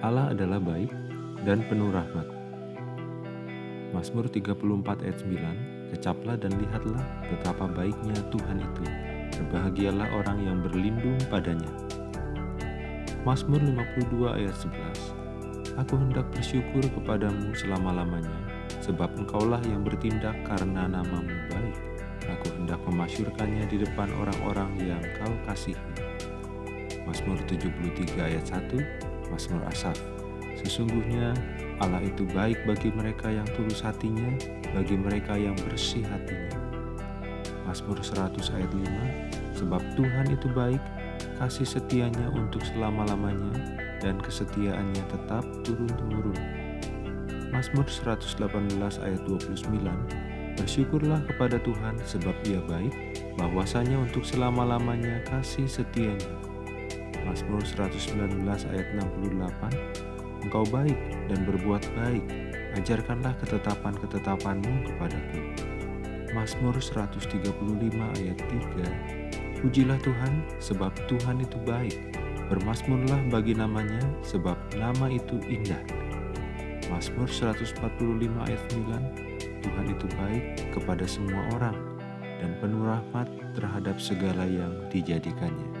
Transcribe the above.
Allah adalah baik dan penuh rahmat. Mazmur 34 ayat 9, Kecaplah dan lihatlah betapa baiknya Tuhan itu. Berbahagialah orang yang berlindung padanya. Mazmur 52 ayat 11, Aku hendak bersyukur kepadamu selama-lamanya, sebab engkaulah yang bertindak karena namamu baik. Aku hendak memasyurkannya di depan orang-orang yang kau kasihi. Mazmur 73 ayat 1, Mazmur Asaf. Sesungguhnya Allah itu baik bagi mereka yang tulus hatinya, bagi mereka yang bersih hatinya. Mazmur 100 ayat 5, Sebab Tuhan itu baik, kasih setianya untuk selama-lamanya, dan kesetiaannya tetap turun-temurun. Mazmur 118 ayat 29, Bersyukurlah kepada Tuhan sebab ia baik, bahwasanya untuk selama-lamanya kasih setianya. Mazmur 119 ayat 68, Engkau baik dan berbuat baik, ajarkanlah ketetapan-ketetapanmu kepadaku. Mazmur 135 ayat 3 Pujilah Tuhan, sebab Tuhan itu baik. Bermasmurlah bagi namanya, sebab nama itu indah. Mazmur 145 ayat 9 Tuhan itu baik kepada semua orang dan penuh rahmat terhadap segala yang dijadikannya.